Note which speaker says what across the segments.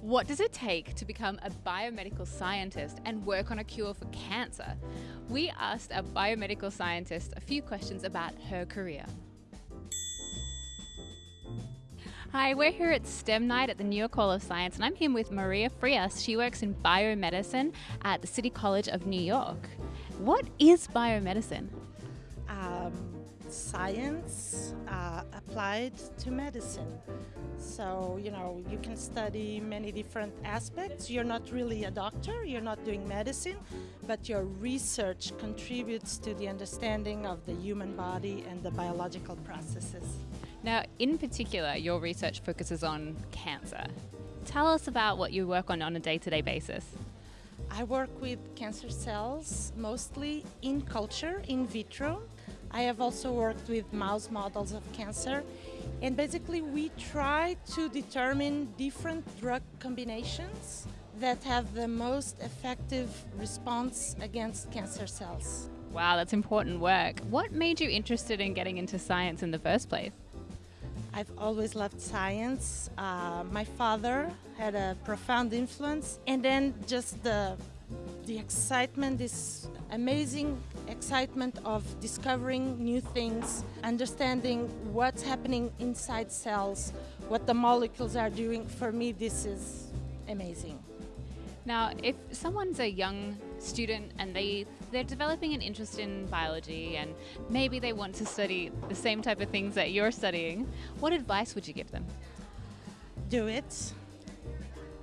Speaker 1: What does it take to become a biomedical scientist and work on a cure for cancer? We asked a biomedical scientist a few questions about her career. Hi, we're here at STEM Night at the New York Hall of Science, and I'm here with Maria Frias. She works in biomedicine at the City College of New York. What is biomedicine?
Speaker 2: Um, science uh, applied to medicine. So, you know, you can study many different aspects. You're not really a doctor, you're not doing medicine, but your research contributes to the understanding of the human body and the biological processes.
Speaker 1: Now, in particular, your research focuses on cancer. Tell us about what you work on on a day to day basis.
Speaker 2: I work with cancer cells mostly in culture, in vitro. I have also worked with mouse models of cancer. And basically, we try to determine different drug combinations that have the most effective response against cancer cells.
Speaker 1: Wow, that's important work. What made you interested in getting into science in the first place?
Speaker 2: I've always loved science. Uh, my father had a profound influence, and then just the the excitement, this amazing excitement of discovering new things, understanding what's happening inside cells, what the molecules are doing. For me, this is amazing.
Speaker 1: Now, if someone's a young student and they they're developing an interest in biology and maybe they want to study the same type of things that you're studying, what advice would you give them?
Speaker 2: Do it.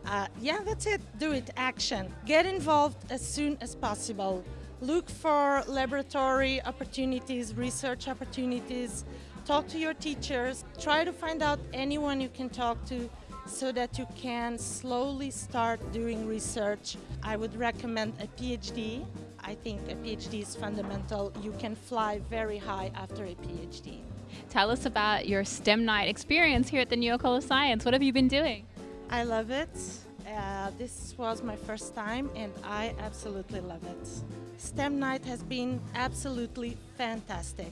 Speaker 2: Uh, yeah, that's it. Do it. Action. Get involved as soon as possible. Look for laboratory opportunities, research opportunities. Talk to your teachers. Try to find out anyone you can talk to so that you can slowly start doing research. I would recommend a PhD. I think a PhD is fundamental. You can fly very high after a PhD.
Speaker 1: Tell us about your STEM night experience here at the New York Hall of Science. What have you been doing?
Speaker 2: I love it. Uh, this was my first time and I absolutely love it. STEM night has been absolutely fantastic.